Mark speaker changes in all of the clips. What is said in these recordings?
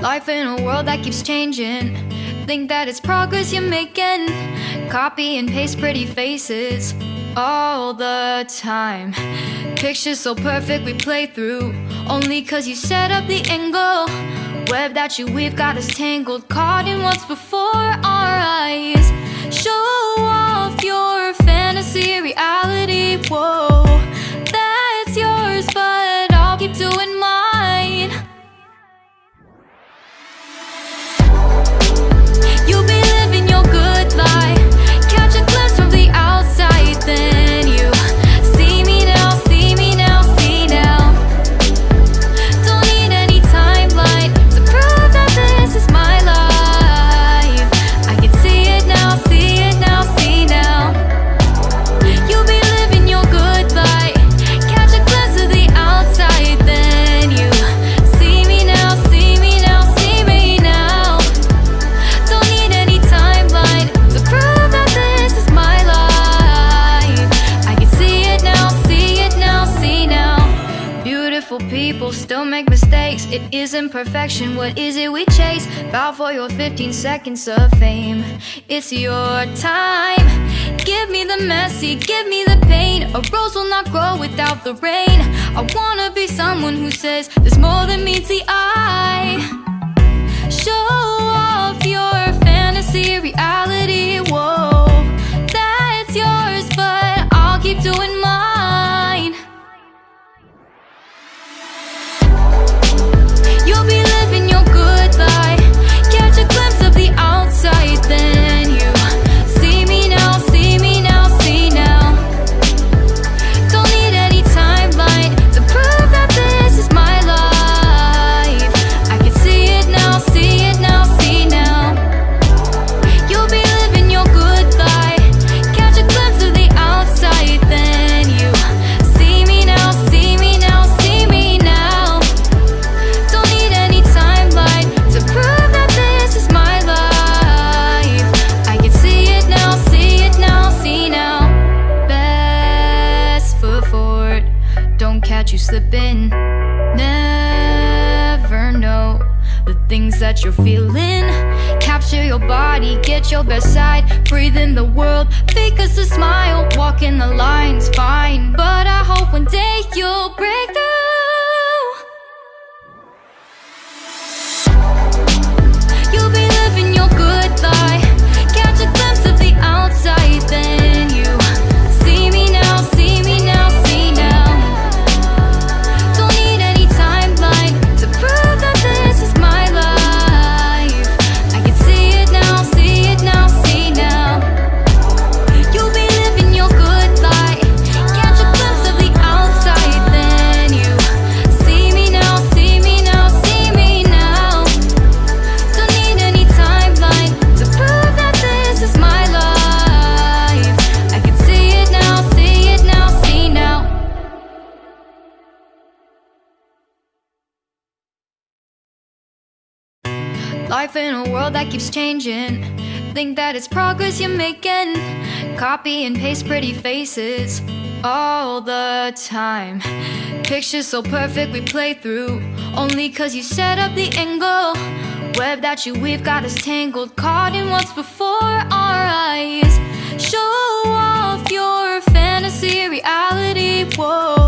Speaker 1: Life in a world that keeps changing. Think that it's progress you're making. Copy and paste pretty faces all the time. Pictures so perfect we play through. Only cause you set up the angle. Web that you weave got us tangled. Caught in what's before our eyes. Show off your fantasy reality. Whoa, still make mistakes. It isn't perfection. What is it we chase? Bow for your 15 seconds of fame. It's your time. Give me the messy, give me the pain. A rose will not grow without the rain. I wanna be someone who says there's more than meets the eye. Slipping. Never know the things that you're feeling. Capture your body, get your best side. Breathe in the world, fake us a smile. Walking the lines, fine. But I hope Life in a world that keeps changing. Think that it's progress you're making. Copy and paste pretty faces all the time. Pictures so perfect we play through. Only cause you set up the angle. Web that you weave got us tangled. Caught in what's before our eyes. Show off your fantasy reality. Whoa,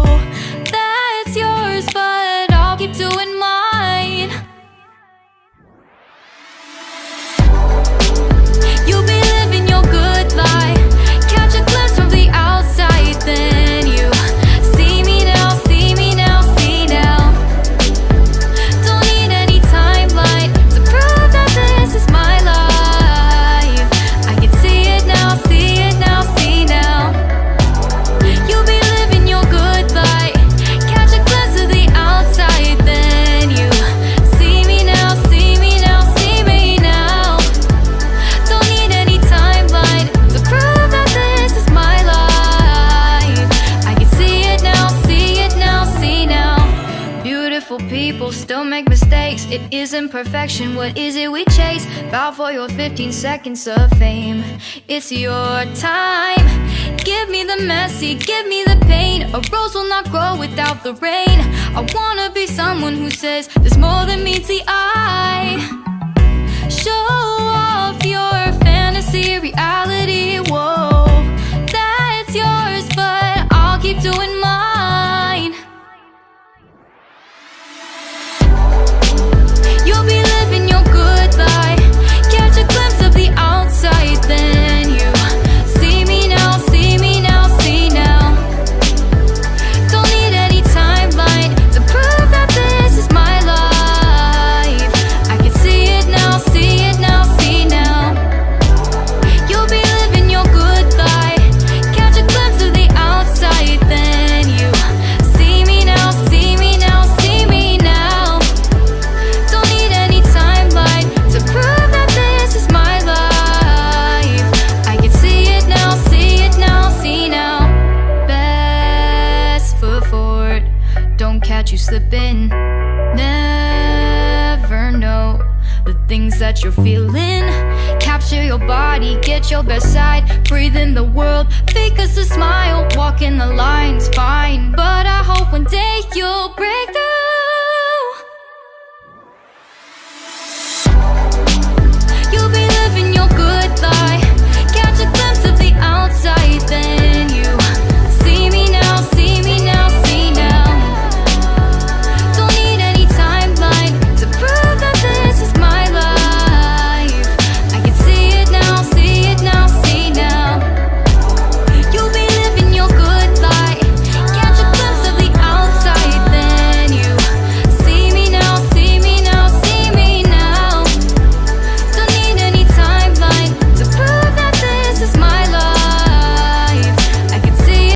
Speaker 1: People still make mistakes. It isn't perfection, what is it we chase? Bow for your 15 seconds of fame. It's your time. Give me the messy, give me the pain. A rose will not grow without the rain. I wanna be someone who says There's more than meets the eye. things that you're feeling. Capture your body, get your best side. Breathe in the world, fake us a smile. Walk in the lines, fine. But I hope one day you'll break through